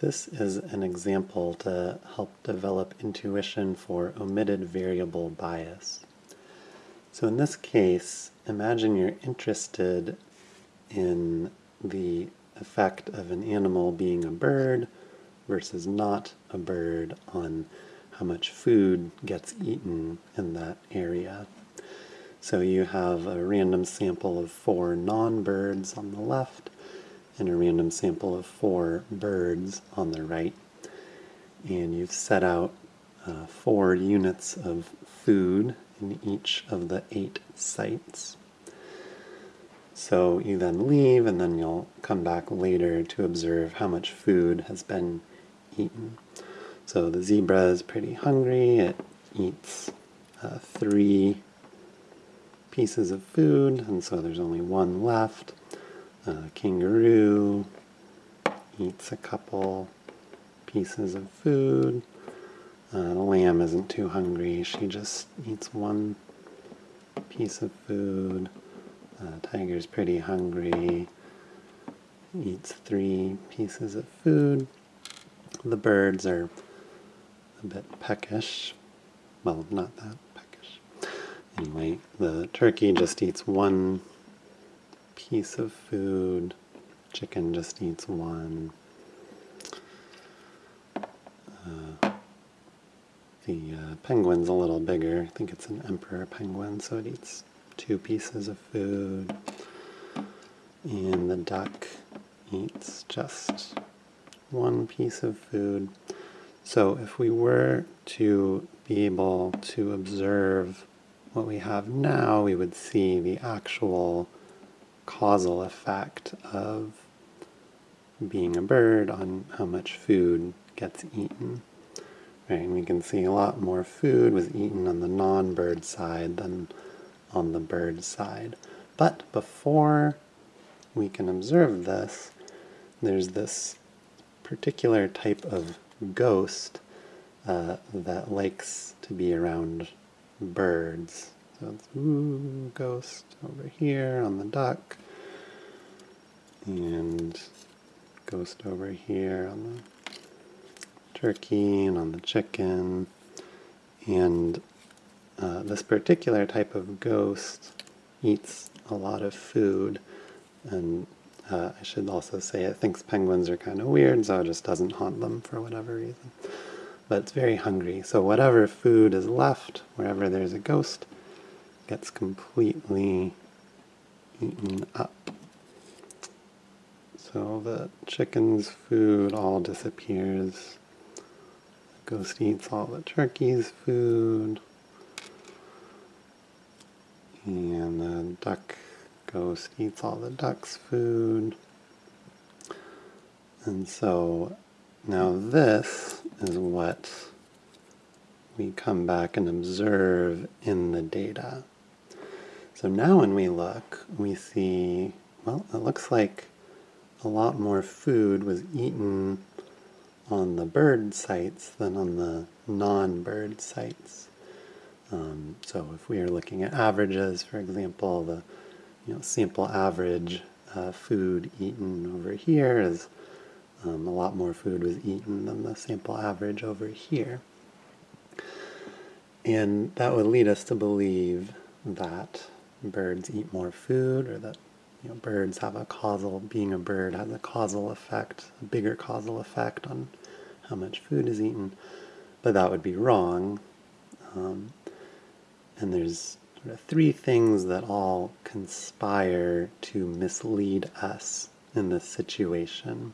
This is an example to help develop intuition for omitted variable bias. So in this case, imagine you're interested in the effect of an animal being a bird versus not a bird on how much food gets eaten in that area. So you have a random sample of four non-birds on the left and a random sample of four birds on the right. And you've set out uh, four units of food in each of the eight sites. So you then leave and then you'll come back later to observe how much food has been eaten. So the zebra is pretty hungry. It eats uh, three pieces of food, and so there's only one left. Uh, kangaroo eats a couple pieces of food. Uh, the lamb isn't too hungry. She just eats one piece of food. Uh, tiger's pretty hungry. Eats three pieces of food. The birds are a bit peckish. Well, not that peckish. Anyway, the turkey just eats one piece of food. Chicken just eats one. Uh, the uh, penguin's a little bigger. I think it's an emperor penguin, so it eats two pieces of food. And the duck eats just one piece of food. So if we were to be able to observe what we have now, we would see the actual causal effect of being a bird on how much food gets eaten. Right, and we can see a lot more food was eaten on the non-bird side than on the bird side. But before we can observe this, there's this particular type of ghost uh, that likes to be around birds. So it's ooh, ghost over here on the duck. And ghost over here on the turkey and on the chicken. And uh, this particular type of ghost eats a lot of food. And uh, I should also say it thinks penguins are kind of weird, so it just doesn't haunt them for whatever reason. But it's very hungry, so whatever food is left, wherever there's a ghost, gets completely eaten up. So the chicken's food all disappears. The ghost eats all the turkey's food. And the duck ghost eats all the duck's food. And so now this is what we come back and observe in the data. So now when we look, we see, well, it looks like a lot more food was eaten on the bird sites than on the non-bird sites. Um, so if we are looking at averages, for example, the you know, sample average uh, food eaten over here is um, a lot more food was eaten than the sample average over here. And that would lead us to believe that birds eat more food or that you know, birds have a causal, being a bird has a causal effect, a bigger causal effect on how much food is eaten. But that would be wrong. Um, and there's sort of three things that all conspire to mislead us in this situation.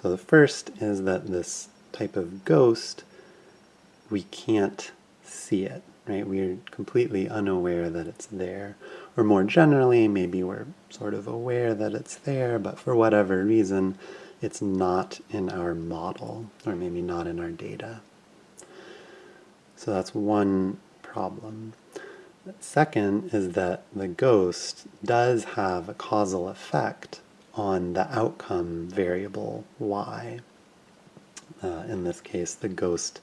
So the first is that this type of ghost, we can't see it right? We're completely unaware that it's there. Or more generally, maybe we're sort of aware that it's there, but for whatever reason, it's not in our model, or maybe not in our data. So that's one problem. Second is that the ghost does have a causal effect on the outcome variable y. Uh, in this case, the ghost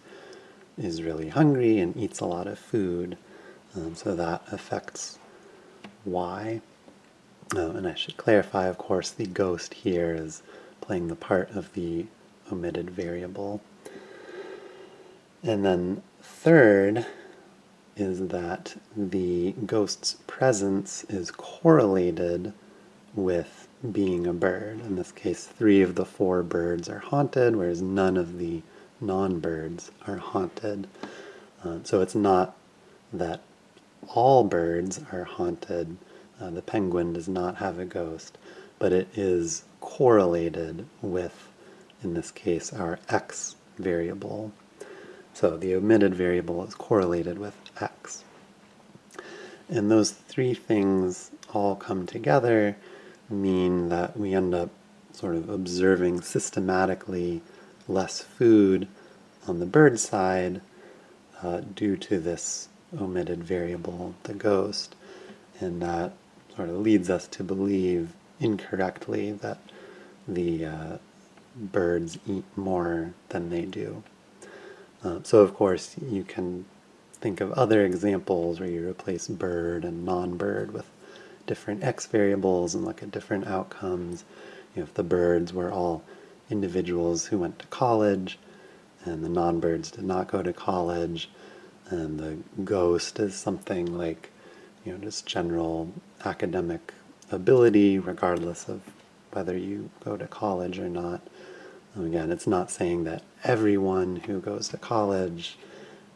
is really hungry and eats a lot of food. Um, so that affects y. Uh, and I should clarify, of course, the ghost here is playing the part of the omitted variable. And then third is that the ghost's presence is correlated with being a bird. In this case, three of the four birds are haunted, whereas none of the non-birds are haunted. Uh, so it's not that all birds are haunted. Uh, the penguin does not have a ghost, but it is correlated with, in this case, our x variable. So the omitted variable is correlated with x. And those three things all come together mean that we end up sort of observing systematically less food on the bird side uh, due to this omitted variable, the ghost, and that sort of leads us to believe incorrectly that the uh, birds eat more than they do. Uh, so of course you can think of other examples where you replace bird and non-bird with different x variables and look at different outcomes. You know, if the birds were all individuals who went to college and the non-birds did not go to college and the ghost is something like you know just general academic ability regardless of whether you go to college or not. Again it's not saying that everyone who goes to college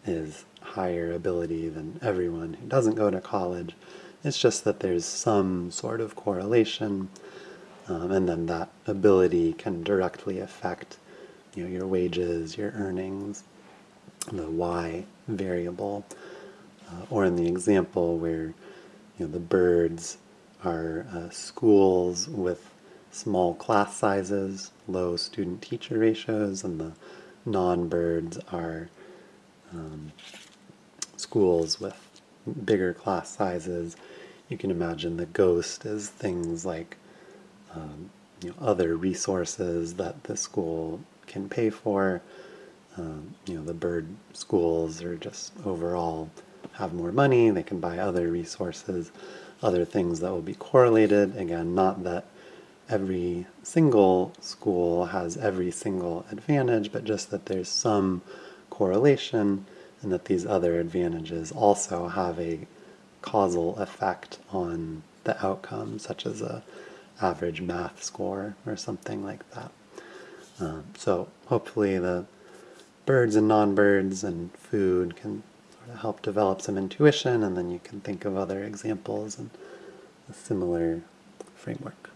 is higher ability than everyone who doesn't go to college. It's just that there's some sort of correlation um, and then that ability can directly affect you know, your wages, your earnings, the y variable, uh, or in the example where you know the birds are uh, schools with small class sizes, low student-teacher ratios, and the non-birds are um, schools with bigger class sizes. You can imagine the ghost as things like um, you know, other resources that the school can pay for. Um, you know, the bird schools are just overall have more money, they can buy other resources, other things that will be correlated. Again, not that every single school has every single advantage, but just that there's some correlation and that these other advantages also have a causal effect on the outcome, such as a average math score or something like that. Um, so hopefully the birds and non-birds and food can sort of help develop some intuition and then you can think of other examples and a similar framework.